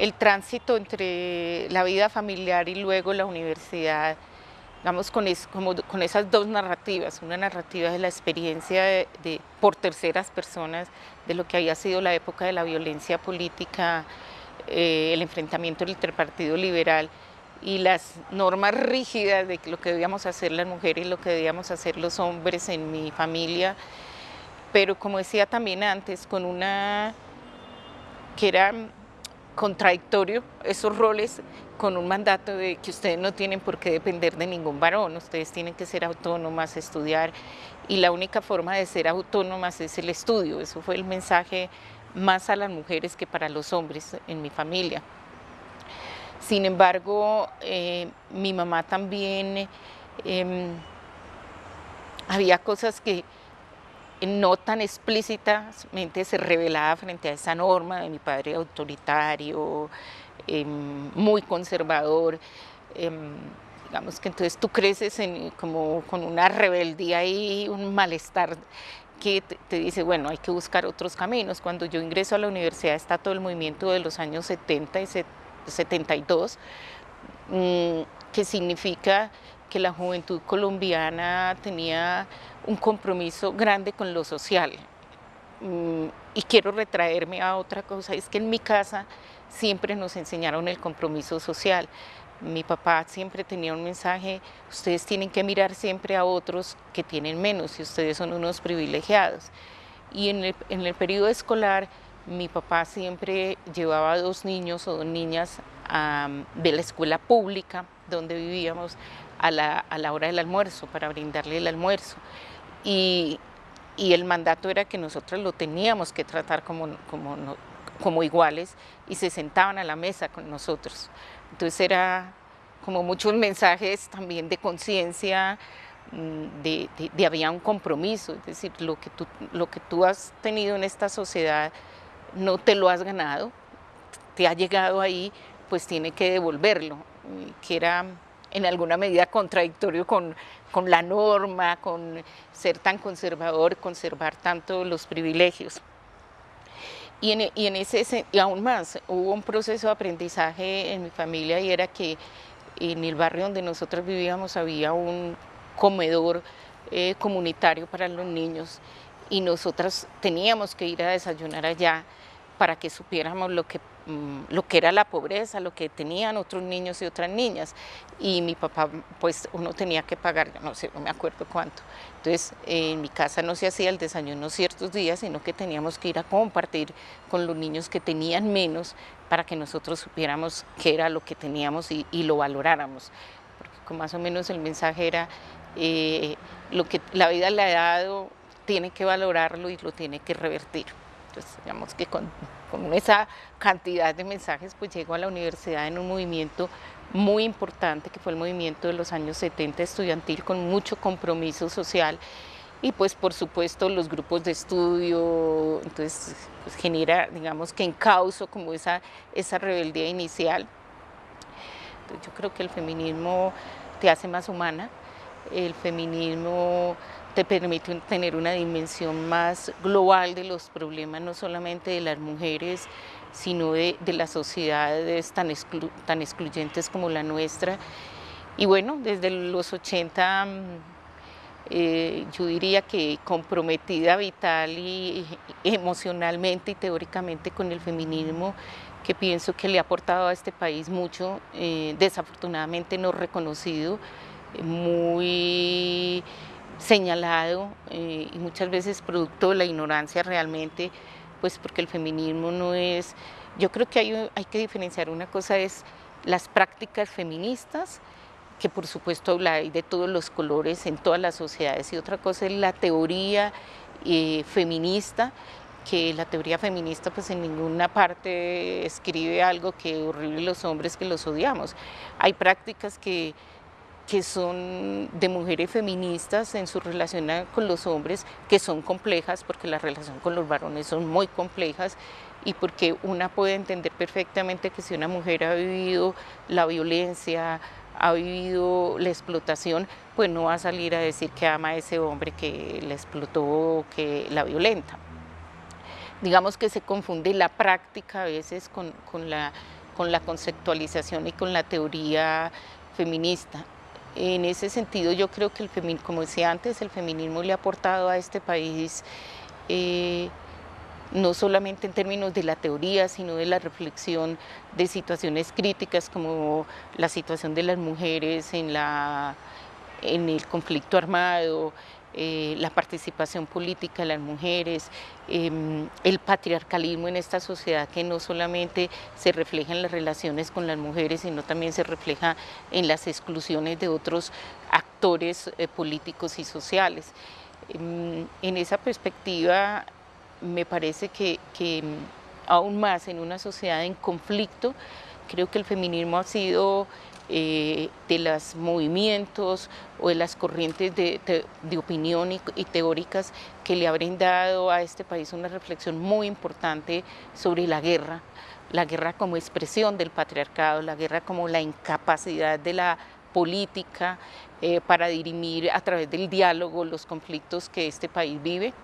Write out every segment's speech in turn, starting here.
el tránsito entre la vida familiar y luego la universidad, digamos, con, como, con esas dos narrativas, una narrativa de la experiencia de, por terceras personas de lo que había sido la época de la violencia política, eh, el enfrentamiento entre el Partido Liberal y las normas rígidas de lo que debíamos hacer las mujeres y lo que debíamos hacer los hombres en mi familia, pero como decía también antes, con una que era contradictorio esos roles con un mandato de que ustedes no tienen por qué depender de ningún varón, ustedes tienen que ser autónomas, estudiar y la única forma de ser autónomas es el estudio, eso fue el mensaje más a las mujeres que para los hombres en mi familia. Sin embargo, eh, mi mamá también, em, había cosas que no tan explícitamente se revelaba frente a esa norma de mi padre autoritario, em, muy conservador, em, digamos que entonces tú creces como con una rebeldía y un malestar que te, dice, bueno, hay que buscar otros caminos. Cuando yo ingreso a la universidad está todo el movimiento de los años 70 y 72, mm, que significa que la juventud colombiana tenía un compromiso grande con lo social. Mm, y quiero retraerme a otra cosa, es que en mi casa siempre nos enseñaron el compromiso social. Mi papá siempre tenía un mensaje, ustedes tienen que mirar siempre a otros que tienen menos y ustedes son unos privilegiados. Y en el, en el periodo escolar, mi papá siempre llevaba a dos niños o dos niñas de la escuela pública donde vivíamos a la, a la hora del almuerzo, para brindarle el almuerzo y, el mandato era que nosotros lo teníamos que tratar como, como, como iguales y se sentaban a la mesa con nosotros. Entonces era como muchos mensajes también de conciencia, mm, de, de, había un compromiso, es decir, lo que, tú, lo que tú has tenido en esta sociedad no te lo has ganado, te ha llegado ahí, pues tiene que devolverlo, que era en alguna medida contradictorio con, con la norma, con ser tan conservador, conservar tanto los privilegios. Y en, y en, ese, y aún más, hubo un proceso de aprendizaje en mi familia y era que en el barrio donde nosotros vivíamos había un comedor eh, comunitario para los niños y nosotras teníamos que ir a desayunar allá para que supiéramos lo que lo que era la pobreza, lo que tenían otros niños y otras niñas. Y mi papá, pues uno tenía que pagar, no sé, no me acuerdo cuánto. Entonces, en mi casa no se hacía el desayuno ciertos días, sino que teníamos que ir a compartir con los niños que tenían menos para que nosotros supiéramos qué era lo que teníamos y, lo valoráramos. Porque más o menos el mensaje era, eh, lo que la vida le ha dado, tiene que valorarlo y lo tiene que revertir. Entonces, digamos que con con esa cantidad de mensajes, pues llego a la universidad en un movimiento muy importante, que fue el movimiento de los años 70 estudiantil, con mucho compromiso social, y pues por supuesto los grupos de estudio, entonces pues, genera, digamos que encauso como esa, esa rebeldía inicial. yo creo que el feminismo te hace más humana, el feminismo te permite tener una dimensión más global de los problemas, no solamente de las mujeres, sino de, las sociedades tan, tan excluyentes como la nuestra. Y bueno, desde los 80 mm, eh, yo diría que comprometida vital y, emocionalmente y teóricamente con el feminismo, que pienso que le ha aportado a este país mucho, eh, desafortunadamente no reconocido, muy señalado eh, y muchas veces producto de la ignorancia realmente, pues porque el feminismo no es, yo creo que hay, hay que diferenciar, una cosa es las prácticas feministas, que por supuesto hay de todos los colores en todas las sociedades, y otra cosa es la teoría eh, feminista, que la teoría feminista pues en ninguna parte escribe algo que horrible los hombres que los odiamos. Hay prácticas que que son de mujeres feministas en su relación con los hombres, que son complejas, porque la relación con los varones son muy complejas, y porque una puede entender perfectamente que si una mujer ha vivido la violencia, ha vivido la explotación, pues no va a salir a decir que ama a ese hombre que la explotó que la violenta. Digamos que se confunde la práctica a veces con, la con la conceptualización y con la teoría feminista. En ese sentido yo creo que, el como decía antes, el feminismo le ha aportado a este país eh, no solamente en términos de la teoría, sino de la reflexión de situaciones críticas como la situación de las mujeres en, la, en el conflicto armado, eh, la participación política de las mujeres, em, el patriarcalismo en esta sociedad que no solamente se refleja en las relaciones con las mujeres, sino también se refleja en las exclusiones de otros actores eh, políticos y sociales. Em, en esa perspectiva me parece que, que aún más en una sociedad en conflicto, creo que el feminismo ha sido eh, de los movimientos o de las corrientes de, opinión y, teóricas que le ha brindado a este país una reflexión muy importante sobre la guerra, la guerra como expresión del patriarcado, la guerra como la incapacidad de la política eh, para dirimir a través del diálogo los conflictos que este país vive.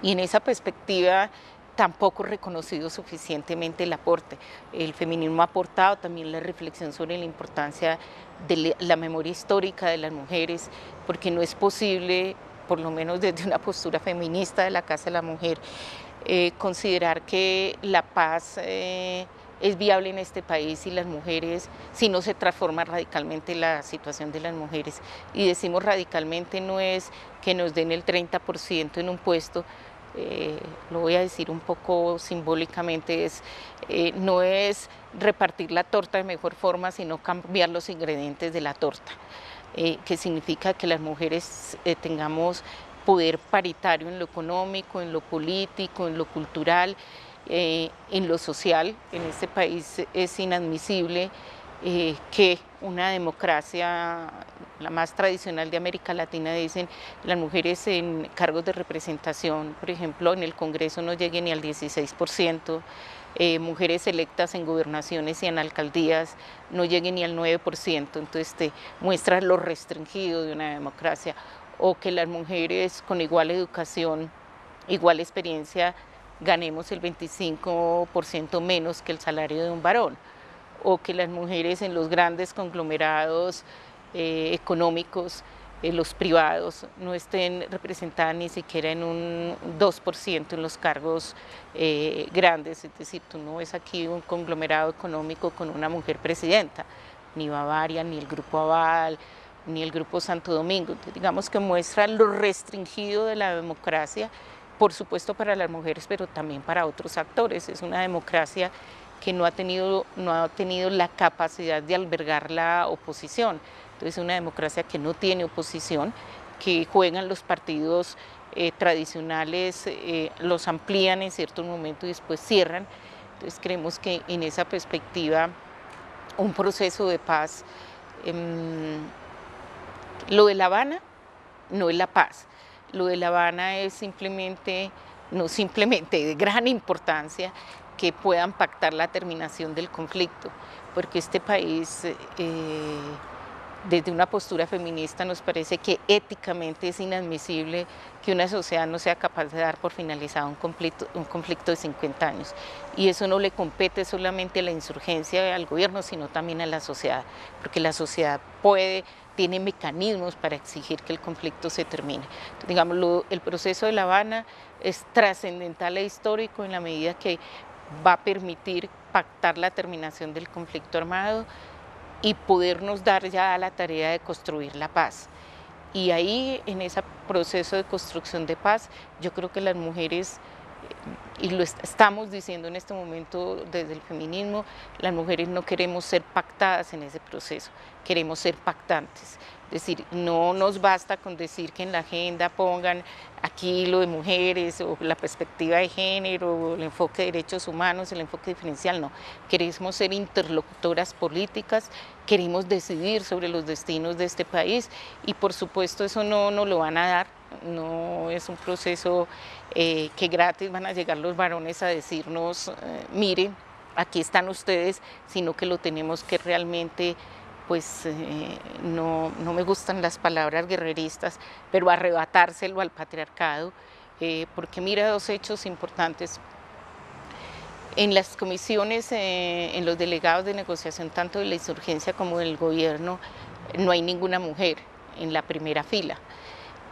Y en esa perspectiva tampoco reconocido suficientemente el aporte. El feminismo ha aportado también la reflexión sobre la importancia de la memoria histórica de las mujeres, porque no es posible, por lo menos desde una postura feminista de la Casa de la Mujer, eh, considerar que la paz eh, es viable en este país y las mujeres, si no se transforma radicalmente la situación de las mujeres. Y decimos radicalmente no es que nos den el 30% en un puesto, eh, lo voy a decir un poco simbólicamente, es, eh, no es repartir la torta de mejor forma, sino cambiar los ingredientes de la torta, eh, que significa que las mujeres tengamos poder paritario en lo económico, en lo político, en lo cultural, en lo social. En este país es inadmisible que una democracia la más tradicional de América Latina, dicen las mujeres en cargos de representación, por ejemplo, en el Congreso no lleguen ni al 16%, eh, mujeres electas en gobernaciones y en alcaldías no lleguen ni al 9%, entonces te muestra lo restringido de una democracia, o que las mujeres con igual educación, igual experiencia, ganemos el 25% menos que el salario de un varón, o que las mujeres en los grandes conglomerados eh, económicos, eh, los privados, no estén representadas ni siquiera en un 2% en los cargos eh, grandes, es decir, tú no ves aquí un conglomerado económico con una mujer presidenta, ni Bavaria, ni el Grupo Aval, ni el Grupo Santo Domingo, digamos que muestra lo restringido de la democracia, por supuesto para las mujeres, pero también para otros actores, es una democracia que no ha tenido, no ha tenido la capacidad de albergar la oposición, entonces es una democracia que no tiene oposición, que juegan los partidos eh, tradicionales, eh, los amplían en cierto momento y después cierran. Entonces creemos que en esa perspectiva un proceso de paz, em, lo de La Habana no es la paz, lo de La Habana es simplemente, no simplemente de gran importancia, que puedan pactar la terminación del conflicto, porque este país eh, desde una postura feminista nos parece que éticamente es inadmisible que una sociedad no sea capaz de dar por finalizado un conflicto, de 50 años. Y eso no le compete solamente a la insurgencia al gobierno, sino también a la sociedad, porque la sociedad puede, tiene mecanismos para exigir que el conflicto se termine. digamos, el proceso de La Habana es trascendental e histórico en la medida que va a permitir pactar la terminación del conflicto armado, y podernos dar ya la tarea de construir la paz. Y ahí, en ese proceso de construcción de paz, yo creo que las mujeres, y lo estamos diciendo en este momento desde el feminismo, las mujeres no queremos ser pactadas en ese proceso, queremos ser pactantes. Es decir, no nos basta con decir que en la agenda pongan aquí lo de mujeres o la perspectiva de género, o el enfoque de derechos humanos, el enfoque diferencial, no. Queremos ser interlocutoras políticas, queremos decidir sobre los destinos de este país y por supuesto eso no nos lo van a dar, no es un proceso eh, que gratis van a llegar los varones a decirnos, eh, miren, aquí están ustedes, sino que lo tenemos que realmente pues eh, no, me gustan las palabras guerreristas, pero arrebatárselo al patriarcado, eh, porque mira dos hechos importantes. En las comisiones, eh, en los delegados de negociación, tanto de la insurgencia como del gobierno, no hay ninguna mujer en la primera fila.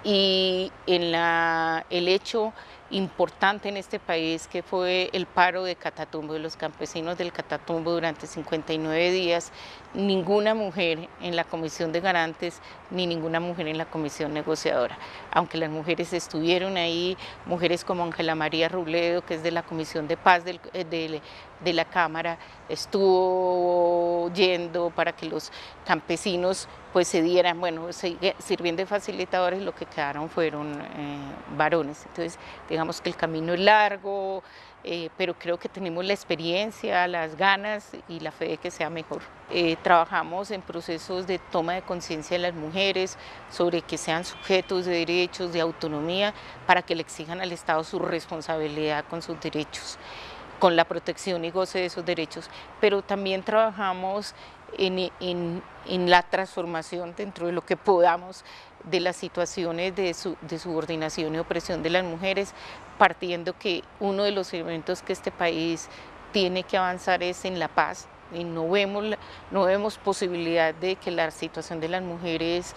Y el hecho importante en este país que fue el paro de Catatumbo, de los campesinos del Catatumbo durante 59 días, ninguna mujer en la comisión de garantes ni ninguna mujer en la comisión negociadora. Aunque las mujeres estuvieron ahí, mujeres como Ángela María Rubledo, que es de la Comisión de Paz eh, de, de la Cámara, estuvo yendo para que los campesinos pues se dieran, bueno, sirviendo de facilitadores, lo que quedaron fueron eh, varones. Entonces, digamos que el camino es largo, eh, pero creo que tenemos la experiencia, las ganas y la fe de que sea mejor. Eh, trabajamos en procesos de toma de conciencia de las mujeres sobre que sean sujetos de derechos, de autonomía, para que le exijan al Estado su responsabilidad con sus derechos con la protección y goce de esos derechos, pero también trabajamos en, en, la transformación dentro de lo que podamos de las situaciones de, de, subordinación y opresión de las mujeres, partiendo que uno de los elementos que este país tiene que avanzar es en la paz, y no vemos, no vemos posibilidad de que la situación de las mujeres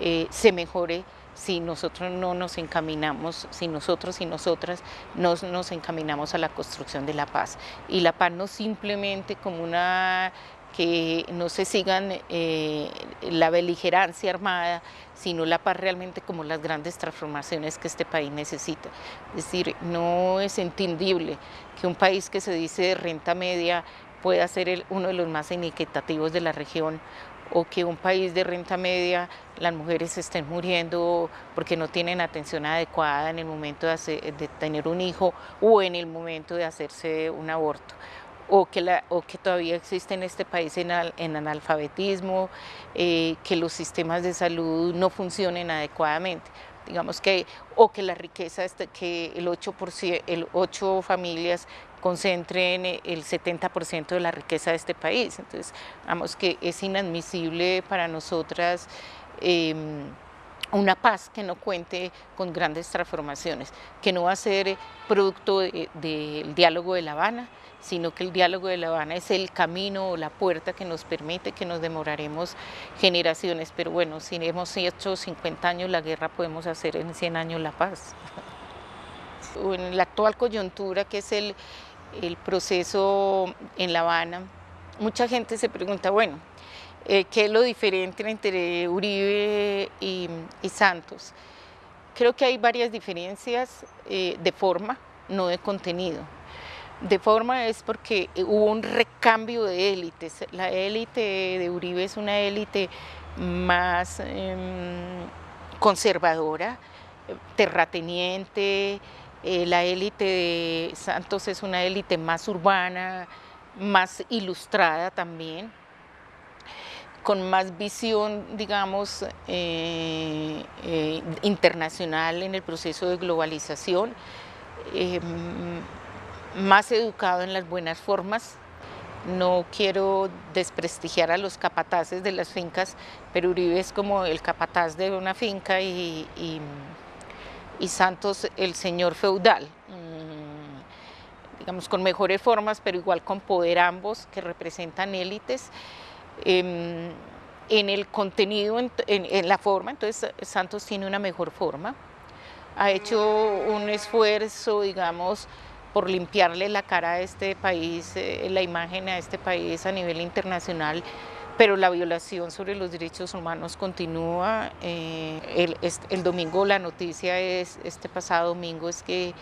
eh, se mejore si nosotros no nos encaminamos, si nosotros y nosotras no nos encaminamos a la construcción de la paz. Y la paz no simplemente como una que no se sigan eh, la beligerancia armada, sino la paz realmente como las grandes transformaciones que este país necesita. Es decir, no es entendible que un país que se dice de renta media pueda ser uno de los más inequitativos de la región o que un país de renta media las mujeres estén muriendo porque no tienen atención adecuada en el momento de tener un hijo o en el momento de hacerse un aborto o que, la, o que todavía existe en este país en, analfabetismo, eh, que los sistemas de salud no funcionen adecuadamente. Digamos que, o que la riqueza, este, que el 8%, el 8 familias concentren el 70% de la riqueza de este país. Entonces, digamos que es inadmisible para nosotras em, una paz que no cuente con grandes transformaciones, que no va a ser producto del diálogo de La Habana, sino que el diálogo de La Habana es el camino o la puerta que nos permite que nos demoraremos generaciones, pero bueno, si hemos hecho 50 años la guerra, podemos hacer en 100 años la paz. En la actual coyuntura, que es el, proceso en La Habana, mucha gente se pregunta, bueno, eh, ¿qué es lo diferente entre Uribe y, Santos? Creo que hay varias diferencias eh, de forma, no de contenido. De forma es porque hubo un recambio de élites. La élite de Uribe es una élite más em, conservadora, terrateniente, eh, la élite de Santos es una élite más urbana, más ilustrada también, con más visión, digamos, eh, eh, internacional en el proceso de globalización, em, más educado en las buenas formas. No quiero desprestigiar a los capataces de las fincas, pero Uribe es como el capataz de una finca y y Santos el señor feudal, mm, digamos con mejores formas, pero igual con poder ambos que representan élites. Em, en el contenido, en, la forma, entonces Santos tiene una mejor forma, ha hecho un esfuerzo, digamos, por limpiarle la cara a este país, eh, la imagen a este país a nivel internacional, pero la violación sobre los derechos humanos continúa. Eh, el, domingo la noticia es, este pasado domingo es que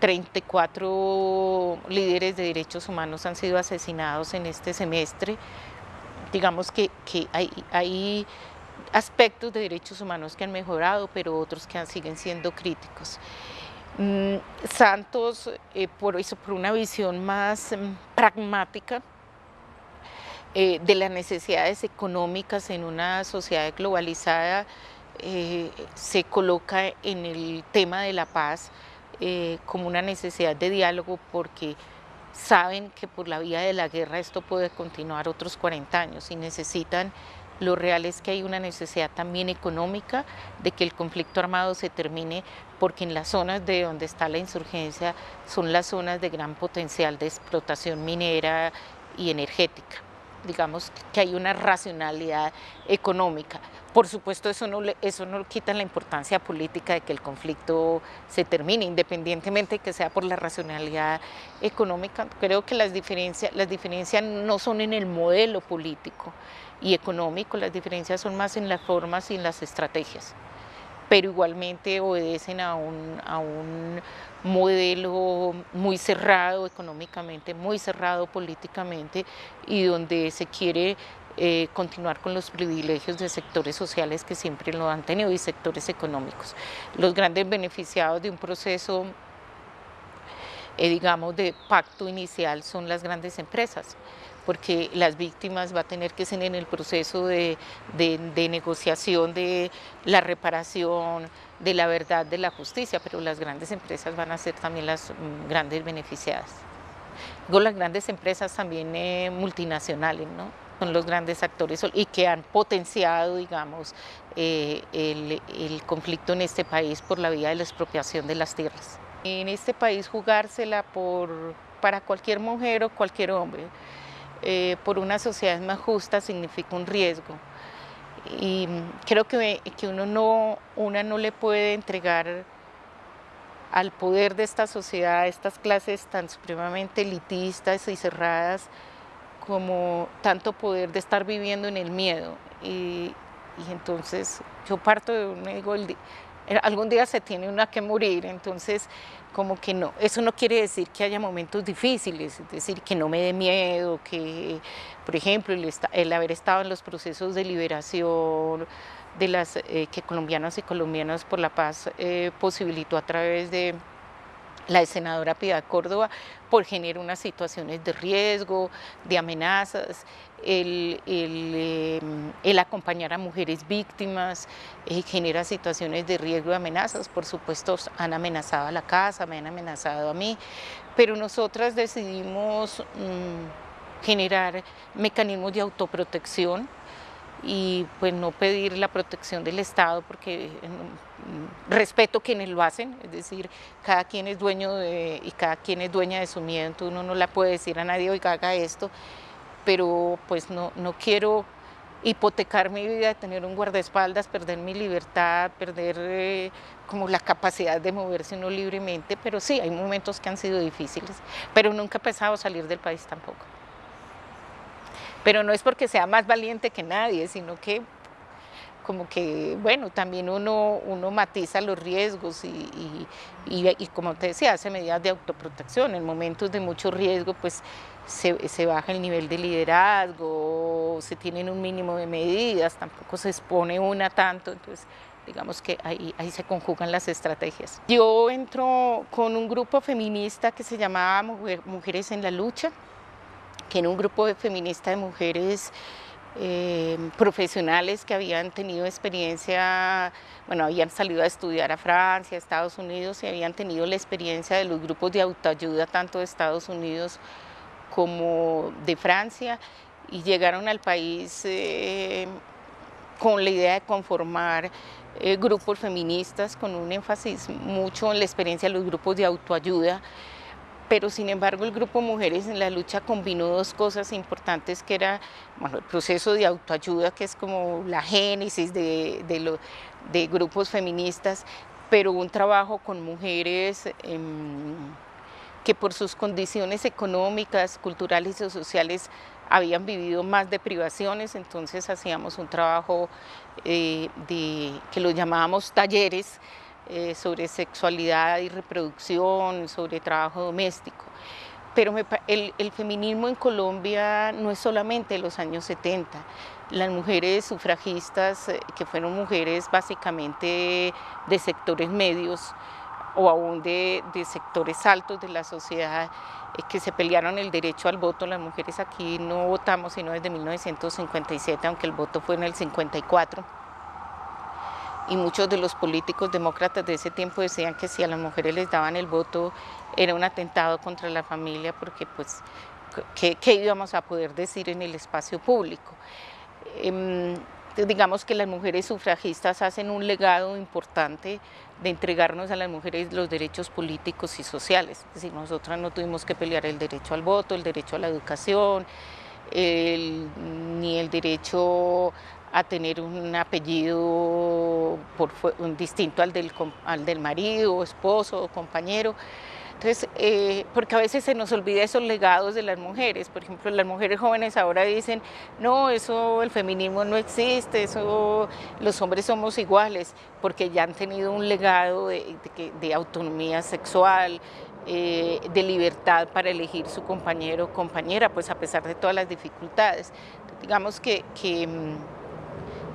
34 líderes de derechos humanos han sido asesinados en este semestre. Digamos que, hay, aspectos de derechos humanos que han mejorado, pero otros que siguen siendo críticos. Mm, Santos, eh, por una visión más mm, pragmática, eh, de las necesidades económicas en una sociedad globalizada eh, se coloca en el tema de la paz como una necesidad de diálogo porque saben que por la vía de la guerra esto puede continuar otros 40 años y necesitan lo real es que hay una necesidad también económica de que el conflicto armado se termine porque en las zonas de donde está la insurgencia son las zonas de gran potencial de explotación minera y energética. Digamos que hay una racionalidad económica. Por supuesto, eso no, eso no quita la importancia política de que el conflicto se termine, independientemente de que sea por la racionalidad económica. Creo que las diferencias, las diferencias no son en el modelo político y económico, las diferencias son más en las formas y en las estrategias pero igualmente obedecen a un, a un modelo muy cerrado económicamente, muy cerrado políticamente y donde se quiere eh, continuar con los privilegios de sectores sociales que siempre lo han tenido y sectores económicos. Los grandes beneficiados de un proceso, eh, digamos, de pacto inicial son las grandes empresas porque las víctimas va a tener que ser en el proceso de, negociación de la reparación, de la verdad, de la justicia, pero las grandes empresas van a ser también las mm, grandes beneficiadas. Luego las grandes empresas también eh, multinacionales, ¿no? son los grandes actores y que han potenciado, digamos, eh, el, conflicto en este país por la vía de la expropiación de las tierras. En este país jugársela por, para cualquier mujer o cualquier hombre, eh, por una sociedad más justa significa un riesgo. Y creo que, que uno no, una no le puede entregar al poder de esta sociedad, a estas clases tan supremamente elitistas y cerradas, como tanto poder de estar viviendo en el miedo. Y, y entonces yo parto de un ego, algún día se tiene una que morir, entonces como que no, eso no quiere decir que haya momentos difíciles, es decir, que no me dé miedo, que por ejemplo el, haber estado en los procesos de liberación de las eh, que colombianos y colombianas por la paz eh, posibilitó a través de la senadora Piedad Córdoba por generar unas situaciones de riesgo, de amenazas, el, em, acompañar a mujeres víctimas eh, genera situaciones de riesgo y amenazas, por supuesto han amenazado a la casa, me han amenazado a mí, pero nosotras decidimos mm, generar mecanismos de autoprotección y pues no pedir la protección del Estado porque mm, respeto quienes lo hacen, es decir, cada quien es dueño y cada quien es dueña de su miedo, uno no le puede decir a nadie, oiga, haga esto, pero pues no, no quiero hipotecar mi vida, tener un guardaespaldas, perder mi libertad, perder eh, como la capacidad de moverse uno libremente, pero sí, hay momentos que han sido difíciles, pero nunca he pensado salir del país tampoco. Pero no es porque sea más valiente que nadie, sino que como que, bueno, también uno, uno matiza los riesgos y, y, como te decía, hace medidas de autoprotección. En momentos de mucho riesgo, pues se, se, baja el nivel de liderazgo, se tienen un mínimo de medidas, tampoco se expone una tanto, entonces digamos que ahí, ahí se conjugan las estrategias. Yo entro con un grupo feminista que se llamaba Mujeres en la Lucha, que en un grupo de feminista de mujeres eh, profesionales que habían tenido experiencia, bueno, habían salido a estudiar a Francia, a Estados Unidos y habían tenido la experiencia de los grupos de autoayuda tanto de Estados Unidos como de Francia y llegaron al país eh, con la idea de conformar eh, grupos feministas con un énfasis mucho en la experiencia de los grupos de autoayuda pero sin embargo el grupo Mujeres en la Lucha combinó dos cosas importantes que era bueno, el proceso de autoayuda, que es como la génesis de, de, grupos feministas, pero un trabajo con mujeres em, que por sus condiciones económicas, culturales y sociales habían vivido más de privaciones, entonces hacíamos un trabajo eh, de, que lo llamábamos talleres, eh, sobre sexualidad y reproducción, sobre trabajo doméstico. Pero el, feminismo en Colombia no es solamente de los años 70. Las mujeres sufragistas, eh, que fueron mujeres básicamente de sectores medios o aún de, sectores altos de la sociedad, eh, que se pelearon el derecho al voto. Las mujeres aquí no votamos sino desde 1957, aunque el voto fue en el 54 y muchos de los políticos demócratas de ese tiempo decían que si a las mujeres les daban el voto era un atentado contra la familia porque pues ¿qué, íbamos a poder decir en el espacio público? Em, digamos que las mujeres sufragistas hacen un legado importante de entregarnos a las mujeres los derechos políticos y sociales. Es nosotras no tuvimos que pelear el derecho al voto, el derecho a la educación, ni el derecho a tener un apellido por, distinto al del, al del marido, esposo compañero. Entonces, eh, porque a veces se nos olvida esos legados de las mujeres. Por ejemplo, las mujeres jóvenes ahora dicen, no, eso, el feminismo no existe, eso, los hombres somos iguales, porque ya han tenido un legado de, autonomía sexual, eh, de libertad para elegir su compañero o compañera, pues a pesar de todas las dificultades. Digamos que, que, mm,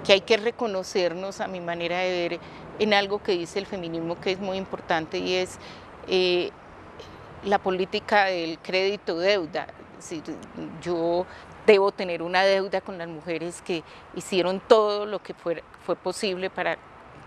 que hay que reconocernos, a mi manera de ver, en algo que dice el feminismo que es muy importante y es eh, la política del crédito-deuda. yo debo tener una deuda con las mujeres que hicieron todo lo que fue, fue posible para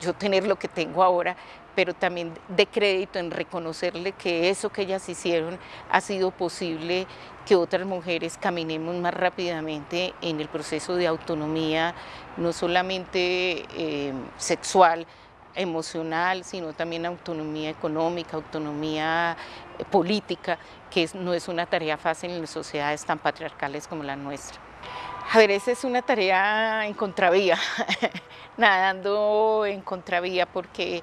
yo tener lo que tengo ahora, pero también de crédito en reconocerle que eso que ellas hicieron ha sido posible que otras mujeres caminemos más rápidamente en el proceso de autonomía, no solamente eh, sexual, emocional, sino también autonomía económica, autonomía eh, política, que no es una tarea fácil en sociedades tan patriarcales como la nuestra. A ver, esa es una tarea en contravía, nadando en contravía, porque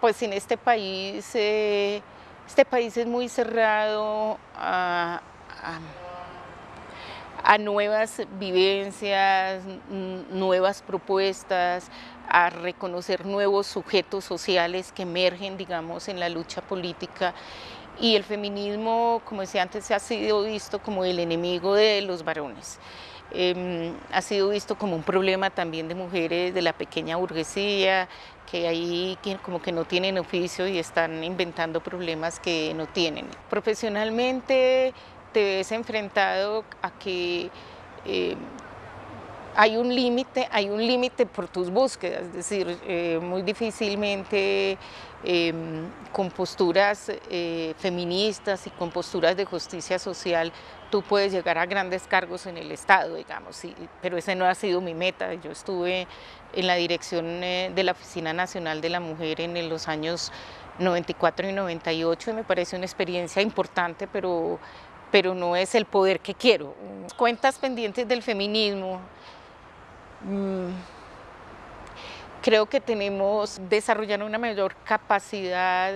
pues en este país, eh, este país es muy cerrado a a nuevas vivencias, nuevas propuestas, a reconocer nuevos sujetos sociales que emergen, digamos, en la lucha política. Y el feminismo, como decía antes, ha sido visto como el enemigo de los varones. Em, ha sido visto como un problema también de mujeres de la pequeña burguesía, que ahí como que no tienen oficio y están inventando problemas que no tienen. Profesionalmente te ves enfrentado a que eh, hay un límite, hay un límite por tus búsquedas, es decir, eh, muy difícilmente em, con posturas eh, feministas y con posturas de justicia social tú puedes llegar a grandes cargos en el Estado, digamos, pero ese no ha sido mi meta. Yo estuve en la dirección de la Oficina Nacional de la Mujer en los años 94 y 98 y me parece una experiencia importante, pero pero no es el poder que quiero. Cuentas pendientes del feminismo. Mm, creo que tenemos desarrollar una mayor capacidad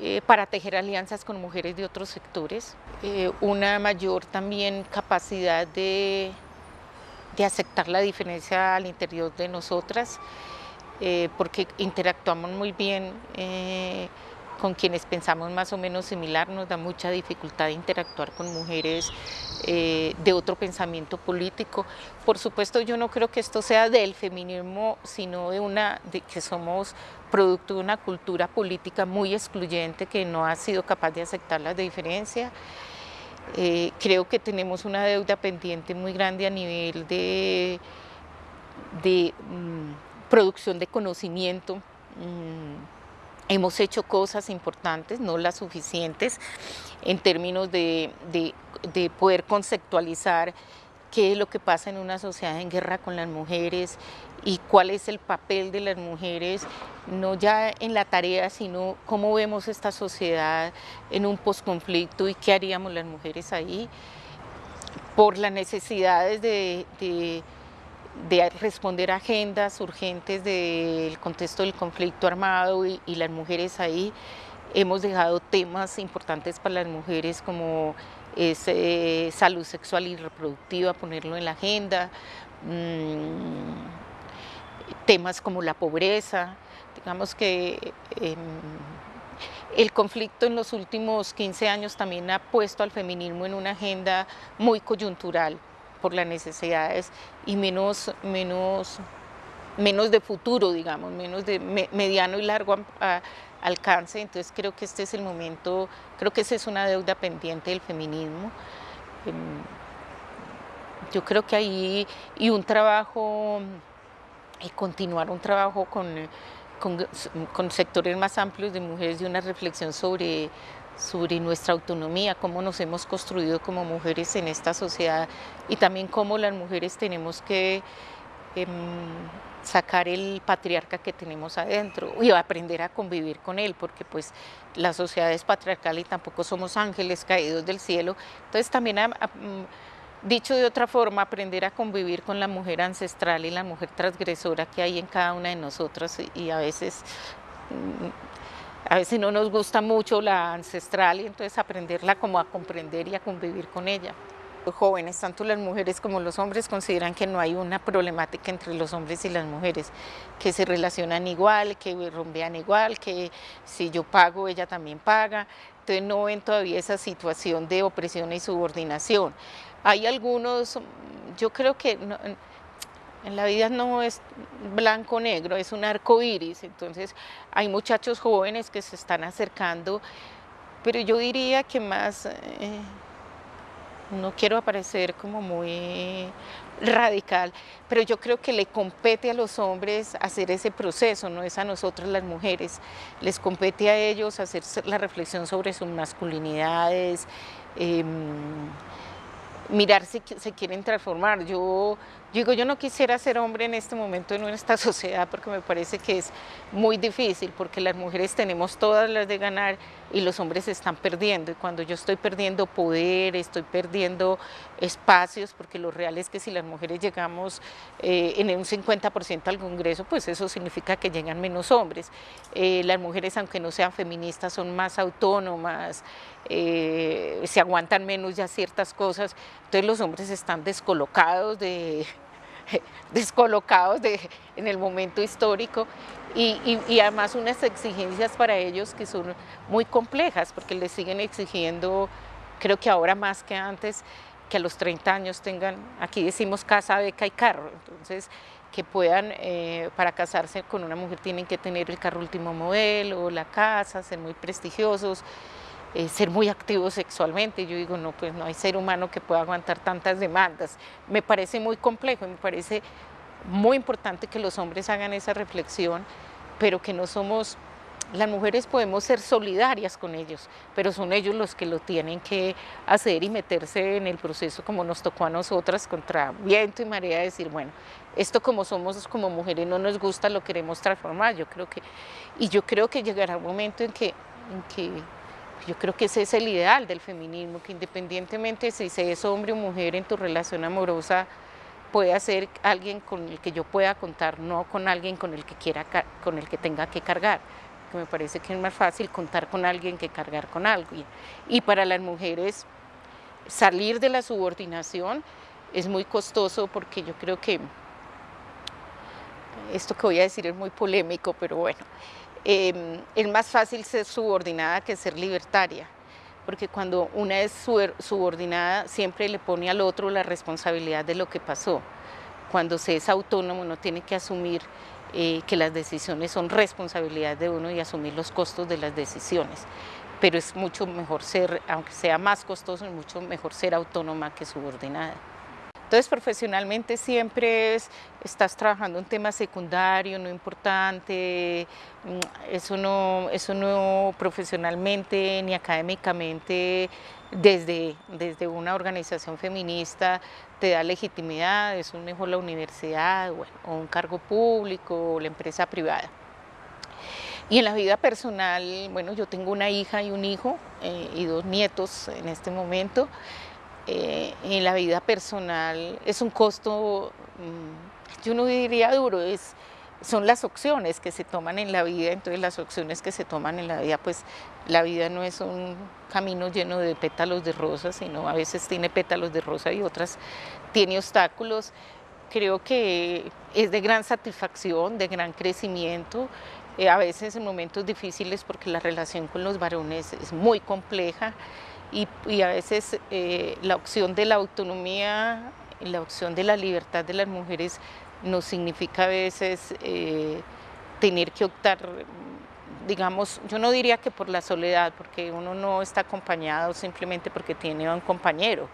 eh, para tejer alianzas con mujeres de otros sectores, eh, una mayor también capacidad de, de, aceptar la diferencia al interior de nosotras, eh, porque interactuamos muy bien con quienes pensamos más o menos similar, nos da mucha dificultad interactuar con mujeres eh, de otro pensamiento político. Por supuesto yo no creo que esto sea del feminismo, sino de una, que somos producto de una cultura política muy excluyente que no ha sido capaz de aceptar la diferencia. Eh, creo que tenemos una deuda pendiente muy grande a nivel de, de mm, producción de conocimiento, mm, Hemos hecho cosas importantes, no las suficientes, en términos de, poder conceptualizar qué es lo que pasa en una sociedad en guerra con las mujeres y cuál es el papel de las mujeres, no ya en la tarea, sino cómo vemos esta sociedad en un posconflicto y qué haríamos las mujeres ahí, por las necesidades de de responder a agendas urgentes del contexto del conflicto armado y, las mujeres ahí. Hemos dejado temas importantes para las mujeres como eh, salud sexual y reproductiva, ponerlo en la agenda, mm, temas como la pobreza, digamos que em, el conflicto en los últimos 15 años también ha puesto al feminismo en una agenda muy coyuntural, por las necesidades y menos, menos, menos de futuro, digamos, menos de mediano y largo alcance. Entonces creo que este es el momento, creo que esa es una deuda pendiente del feminismo. Em, yo creo que ahí, y un trabajo, y continuar un trabajo con, con, con sectores más amplios de mujeres, de una reflexión sobre sobre nuestra autonomía, cómo nos hemos construido como mujeres en esta sociedad y también cómo las mujeres tenemos que em, sacar el patriarca que tenemos adentro y aprender a convivir con él, porque pues la sociedad es patriarcal y tampoco somos ángeles caídos del cielo. Entonces también, mm, dicho de otra forma, aprender a convivir con la mujer ancestral y la mujer transgresora que hay en cada una de nosotras y a veces mm, a veces no nos gusta mucho la ancestral y entonces aprenderla como a comprender y a convivir con ella. Los jóvenes, tanto las mujeres como los hombres, consideran que no hay una problemática entre los hombres y las mujeres, que se relacionan igual, que rompean igual, que si yo pago, ella también paga. Entonces no ven todavía esa situación de opresión y subordinación. Hay algunos, yo creo que en la vida no es blanco-negro, es un arco iris, entonces hay muchachos jóvenes que se están acercando, pero yo diría que más, eh, no quiero aparecer como muy radical, pero yo creo que le compete a los hombres hacer ese proceso, no es a nosotros las mujeres, les compete a ellos hacer la reflexión sobre sus masculinidades, em, mirar si se quieren transformar. Yo digo, yo no quisiera ser hombre en este momento en esta sociedad porque me parece que es muy difícil, porque las mujeres tenemos todas las de ganar y los hombres están perdiendo. Y cuando yo estoy perdiendo poder, estoy perdiendo espacios, porque lo real es que si las mujeres llegamos eh, en un 50% al Congreso, pues eso significa que llegan menos hombres. Eh, las mujeres, aunque no sean feministas, son más autónomas, eh, se aguantan menos ya ciertas cosas, entonces los hombres están descolocados de descolocados de, en el momento histórico. Y, y, además unas exigencias para ellos que son muy complejas porque les siguen exigiendo, creo que ahora más que antes, que a los 30 años tengan, aquí decimos casa, beca y carro, entonces que puedan, eh, para casarse con una mujer tienen que tener el carro último modelo, la casa, ser muy prestigiosos, eh, ser muy activos sexualmente. Yo digo, no, pues no hay ser humano que pueda aguantar tantas demandas. Me parece muy complejo, me parece muy importante que los hombres hagan esa reflexión, pero que no somos, las mujeres podemos ser solidarias con ellos, pero son ellos los que lo tienen que hacer y meterse en el proceso como nos tocó a nosotras contra viento y marea, decir, bueno, esto como somos como mujeres no nos gusta, lo queremos transformar, yo creo que, y yo creo que llegará un momento en que yo creo que ese es el ideal del feminismo, que independientemente si se es hombre o mujer en tu relación amorosa, puede ser alguien con el que yo pueda contar, no con alguien con el que quiera, con el que tenga que cargar. Que me parece que es más fácil contar con alguien que cargar con alguien. Y para las mujeres, salir de la subordinación es muy costoso porque yo creo que esto que voy a decir es muy polémico, pero bueno, eh, es más fácil ser subordinada que ser libertaria, porque cuando una es subordinada siempre le pone al otro la responsabilidad de lo que pasó. Cuando se es autónomo uno tiene que asumir eh, que las decisiones son responsabilidad de uno y asumir los costos de las decisiones. Pero es mucho mejor ser, aunque sea más costoso, es mucho mejor ser autónoma que subordinada. Entonces, profesionalmente siempre estás trabajando un tema secundario, no importante, mm, eso no, eso no profesionalmente ni académicamente desde, desde una organización feminista te da legitimidad, es un mejor la universidad o un cargo público o la empresa privada. Y en la vida personal, bueno, yo tengo una hija y un hijo eh, y dos nietos en este momento. Eh, en la vida personal es un costo, mm, yo no diría duro, es, son las opciones que se toman en la vida, entonces las opciones que se toman en la vida, pues la vida no es un camino lleno de pétalos de rosa, sino a veces tiene pétalos de rosa y otras tiene obstáculos. Creo que es de gran satisfacción, de gran crecimiento, eh, a veces en momentos difíciles porque la relación con los varones es muy compleja, y, a veces eh, la opción de la autonomía, la opción de la libertad de las mujeres nos significa a veces eh, tener que optar digamos, yo no diría que por la soledad, porque uno no está acompañado simplemente porque tiene un compañero,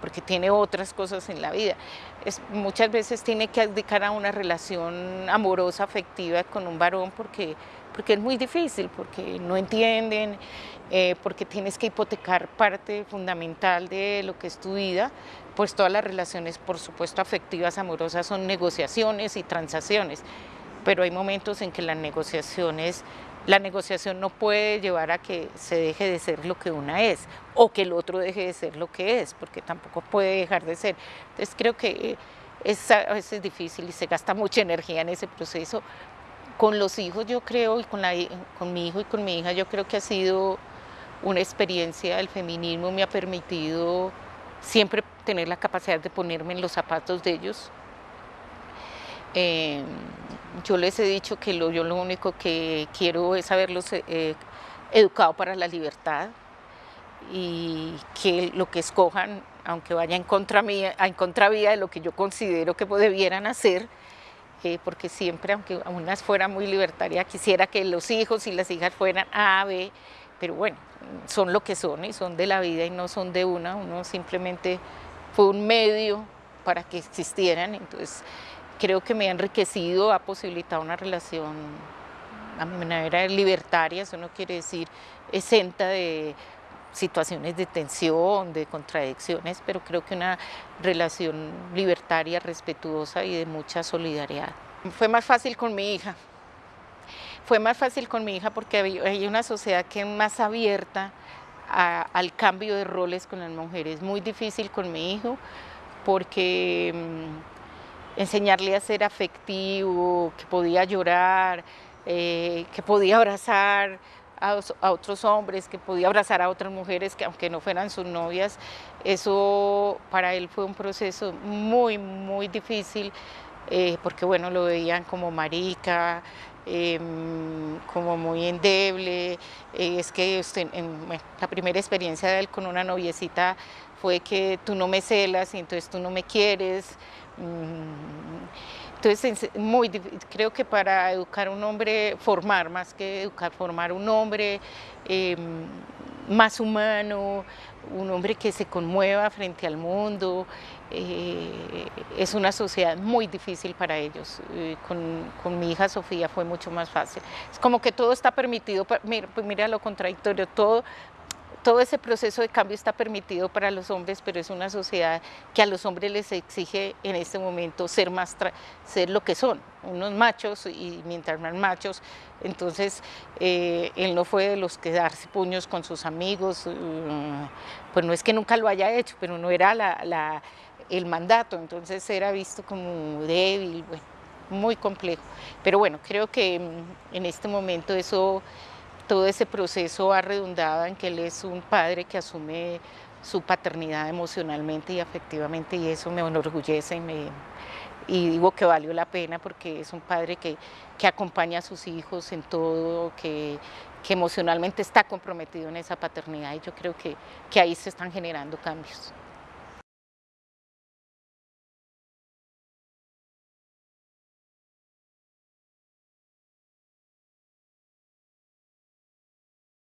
porque tiene otras cosas en la vida. Es, muchas veces tiene que dedicar a una relación amorosa, afectiva con un varón porque, porque es muy difícil, porque no entienden, eh, porque tienes que hipotecar parte fundamental de lo que es tu vida, pues todas las relaciones, por supuesto, afectivas, amorosas, son negociaciones y transacciones, pero hay momentos en que las negociaciones la negociación no puede llevar a que se deje de ser lo que una es o que el otro deje de ser lo que es, porque tampoco puede dejar de ser. Entonces creo que es a veces difícil y se gasta mucha energía en ese proceso. Con los hijos yo creo, y con, mi hijo y con mi hija, yo creo que ha sido una experiencia, el feminismo me ha permitido siempre tener la capacidad de ponerme en los zapatos de ellos. Eh, yo les he dicho que lo, yo lo único que quiero es haberlos eh, educado para la libertad y que lo que escojan, aunque vaya en contra mía, en contravía de lo que yo considero que debieran hacer, porque siempre, aunque unas fueran muy libertarias, quisiera que los hijos y las hijas fueran A, B, pero bueno, son lo que son y son de la vida y no son de una, uno simplemente fue un medio para que existieran, entonces creo que me ha enriquecido, ha posibilitado una relación a mi manera libertaria, eso no quiere decir exenta de situaciones de tensión, de contradicciones, pero creo que una relación libertaria, respetuosa y de mucha solidaridad. Fue más fácil con mi hija, fue más fácil con mi hija porque hay una sociedad que es más abierta al cambio de roles con las mujeres, muy difícil con mi hijo porque mm, enseñarle a ser afectivo, que podía llorar, eh, que podía abrazar a, otros hombres, que podía abrazar a otras mujeres que aunque no fueran sus novias, eso para él fue un proceso muy, muy difícil, eh, porque bueno, lo veían como marica, em, como muy endeble, eh, es que la primera experiencia de él con una noviecita fue que tú no me celas y entonces tú no me quieres, Mm, entonces, muy, creo que para educar un hombre, formar más que educar, formar un hombre em, más humano, un hombre que se conmueva frente al mundo, eh, es una sociedad muy difícil para ellos. Eh, con, con, mi hija Sofía fue mucho más fácil. Es como que todo está permitido, mira, pues mira lo contradictorio, todo todo ese proceso de cambio está permitido para los hombres, pero es una sociedad que a los hombres les exige en este momento ser, más ser lo que son, unos machos y mientras más machos, entonces eh, él no fue de los que darse puños con sus amigos, mm, pues no es que nunca lo haya hecho, pero no era la, el mandato, entonces era visto como débil, muy complejo. Pero bueno, creo que mm, en este momento eso todo ese proceso ha redundado en que él es un padre que asume su paternidad emocionalmente y afectivamente y eso me enorgullece y, me, digo que valió la pena porque es un padre que, acompaña a sus hijos en todo, que, emocionalmente está comprometido en esa paternidad y yo creo que ahí se están generando cambios.